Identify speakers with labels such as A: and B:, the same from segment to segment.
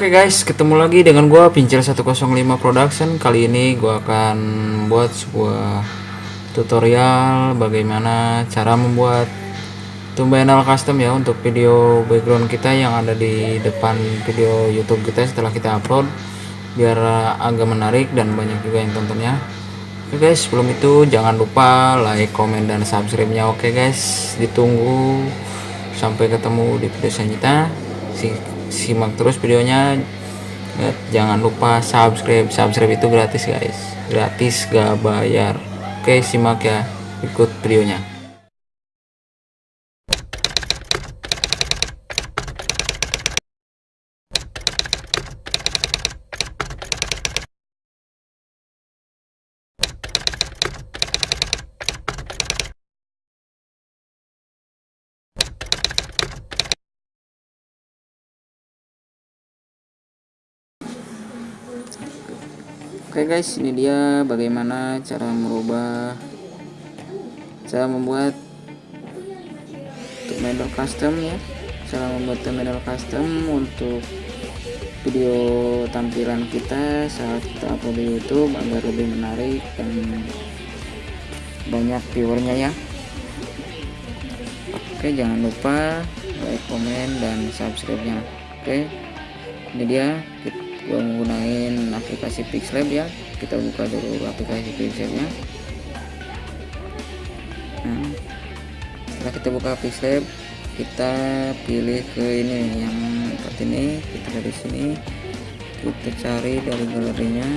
A: Oke guys, ketemu lagi dengan gua Pincel 105 Production. Kali ini gua akan buat sebuah tutorial bagaimana cara membuat thumbnail custom ya untuk video background kita yang ada di depan video YouTube kita setelah kita upload biar agak menarik dan banyak juga yang tontonnya. Oke guys, sebelum itu jangan lupa like, komen dan subscribe-nya. Oke guys, ditunggu sampai ketemu di video selanjutnya. Si- simak terus videonya Ya, jangan lupa subscribe subscribe itu gratis guys gratis gak bayar oke simak ya ikut videonya Oke guys, ini dia bagaimana cara merubah cara membuat thumbnail custom ya. Cara membuat thumbnail custom untuk video tampilan kita saat kita upload di YouTube agar lebih menarik dan banyak viewernya ya. Oke, jangan lupa like, komen dan subscribe-nya. Oke. Ini dia gua menggunakan aplikasi Pixlab ya. Kita buka dulu aplikasi Pixlabnya. Nah, setelah kita buka Pixlab kita pilih ke ini yang seperti ini. Kita dari sini. Kita cari dari galerinya.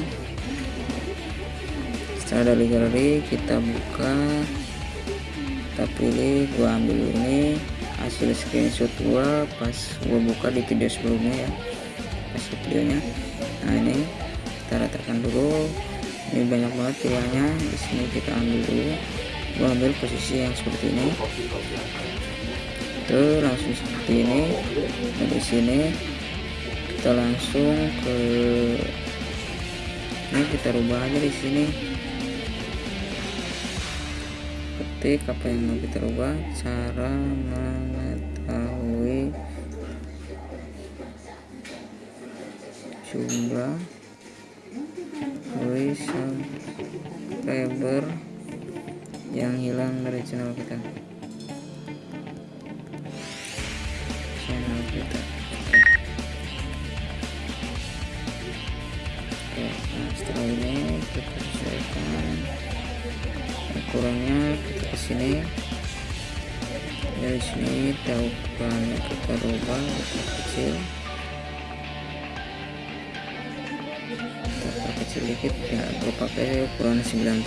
A: Setelah dari galeri kita buka. Kita pilih gua ambil ini. Hasil screenshot gua pas gua buka di video sebelumnya ya. Kasih videonya nah ini kita ratakan dulu. Ini banyak banget pilihannya. Di sini kita ambil dulu. Gua ambil posisi yang seperti ini. Itu langsung seperti ini. Nah, di sini kita langsung ke ini kita rubah aja di sini. Ketik apa yang mau kita rubah. Cara mengetahui jumlah subscriber yang hilang dari channel kita. Channel kita. Oke. Nah setelah ini kita sesuaikan ukurannya kita ke sini. Dari sini kita ukurannya kita rubah kita kecil kecil dikit ya gue pakai ukuran 97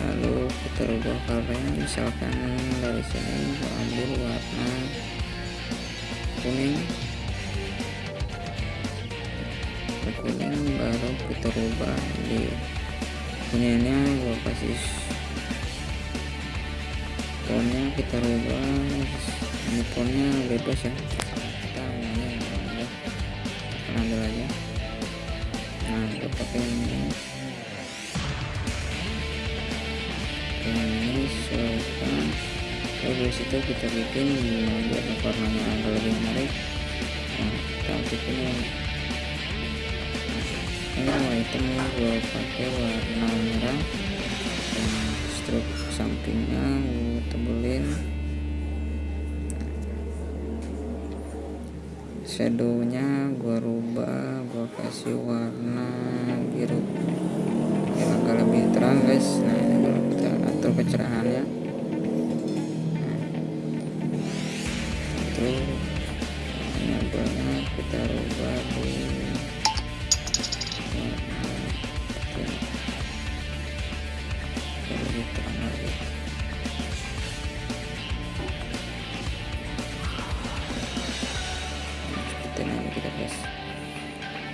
A: lalu kita rubah colornya misalkan dari sini gue ambil warna kuning. Kuning baru kita rubah di kuningnya gue kasih tonnya kita rubah. Ini tonnya bebas ya pakai ini sesuaikan dari situ kita bikin biar warnanya agak lebih menarik. Nah kita bikin ini warna hitam gue pakai warna merah. Dan struk sampingnya gue tebelin shadownya gua rubah gua kasih warna biru. Yang agak lebih terang guys. Nah ini kalau kita atur kecerahannya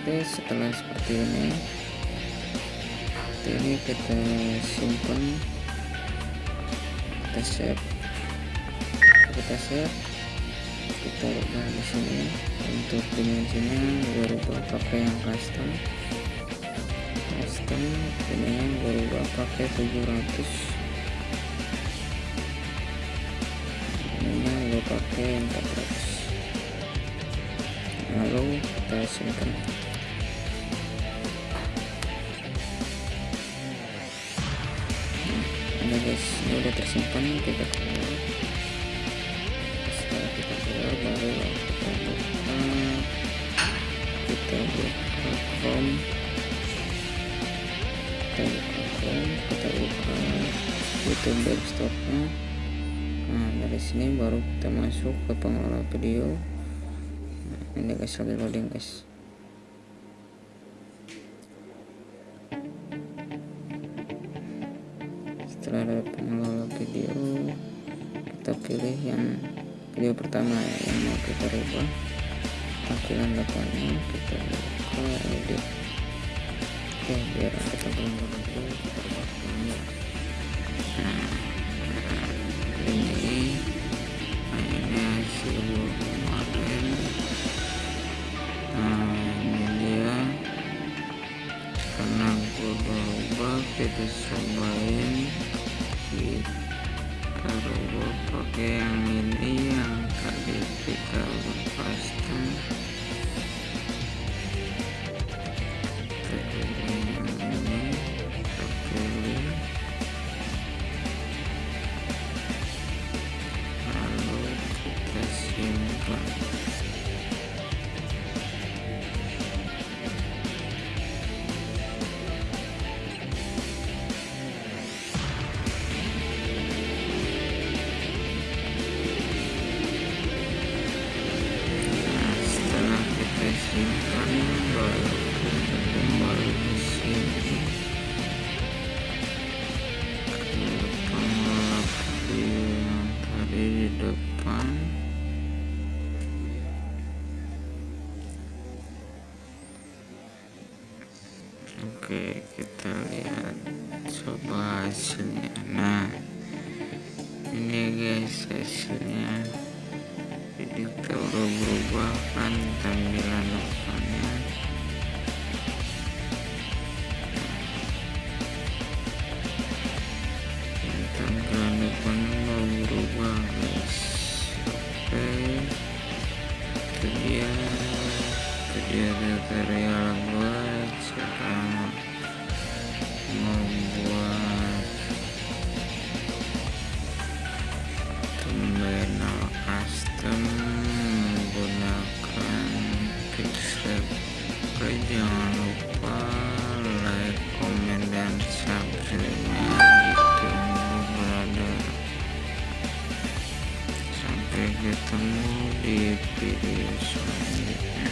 A: oke setelah seperti ini ini kita simpan. Kita save. Kita save. Kita rubah di sini. Untuk dimensinya gue rubah pakai yang custom. Simpan ininya gue rubah pakai 700 ininya gue pakai 400 lalu kita simpan udah tersimpan kita keluar setelah kita keluar baru kita buka kita buka chrome kita buka chrome kita buka youtube desktopnya. Nah dari sini baru kita masuk ke pengelola video. Nah, ini guys lagi loading guys. Setelah ada pengelola video kita pilih yang video pertama ya, yang mau kita rubah tampilan depannya kita buka edit oke biar kita belum dulu kita rubah ini nah, ini hasil gua kemarin nah ini dia. Karena gua udah kita cobain. Kita rubah pakai yang ini yang tadi kita lepaskan guys hasilnya jadi udah berubah kan tampilan depannya sampai ketemu di video selanjutnya